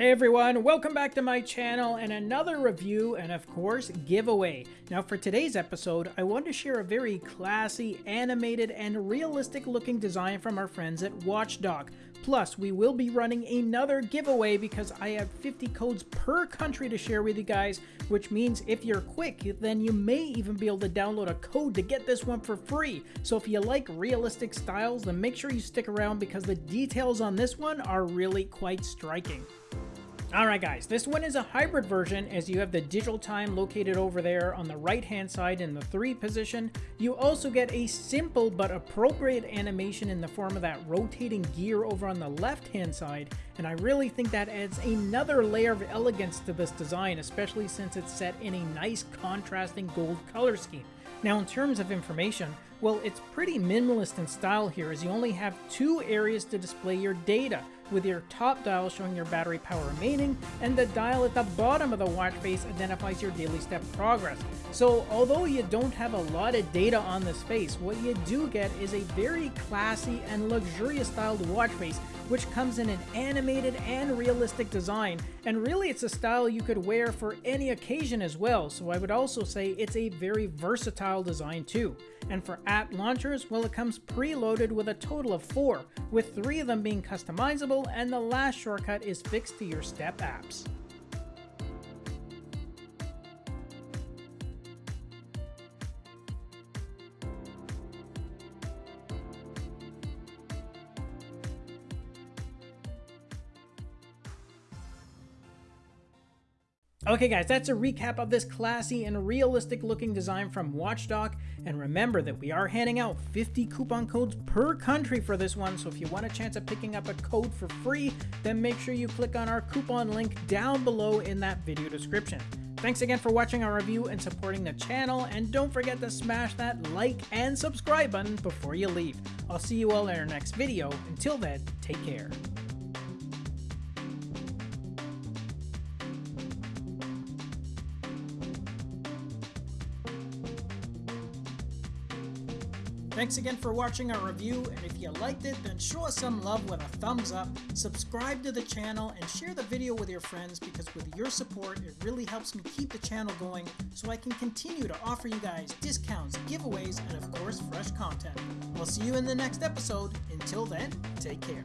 Hey everyone, welcome back to my channel and another review and of course giveaway. Now for today's episode, I want to share a very classy, animated, and realistic looking design from our friends at Watchdog. Plus, we will be running another giveaway because I have 50 codes per country to share with you guys, which means if you're quick, then you may even be able to download a code to get this one for free. So if you like realistic styles, then make sure you stick around because the details on this one are really quite striking. Alright guys, this one is a hybrid version as you have the digital time located over there on the right hand side in the 3 position. You also get a simple but appropriate animation in the form of that rotating gear over on the left hand side and I really think that adds another layer of elegance to this design especially since it's set in a nice contrasting gold color scheme. Now in terms of information, well it's pretty minimalist in style here as you only have two areas to display your data with your top dial showing your battery power remaining, and the dial at the bottom of the watch face identifies your daily step progress. So although you don't have a lot of data on this face, what you do get is a very classy and luxurious styled watch face which comes in an animated and realistic design, and really it's a style you could wear for any occasion as well, so I would also say it's a very versatile design too. And for app launchers, well it comes preloaded with a total of 4, with 3 of them being customizable and the last shortcut is fixed to your step apps. Okay guys, that's a recap of this classy and realistic looking design from Watchdog, and remember that we are handing out 50 coupon codes per country for this one, so if you want a chance of picking up a code for free, then make sure you click on our coupon link down below in that video description. Thanks again for watching our review and supporting the channel, and don't forget to smash that like and subscribe button before you leave. I'll see you all in our next video. Until then, take care. Thanks again for watching our review, and if you liked it, then show us some love with a thumbs up, subscribe to the channel, and share the video with your friends because with your support, it really helps me keep the channel going so I can continue to offer you guys discounts, giveaways, and of course, fresh content. We'll see you in the next episode. Until then, take care.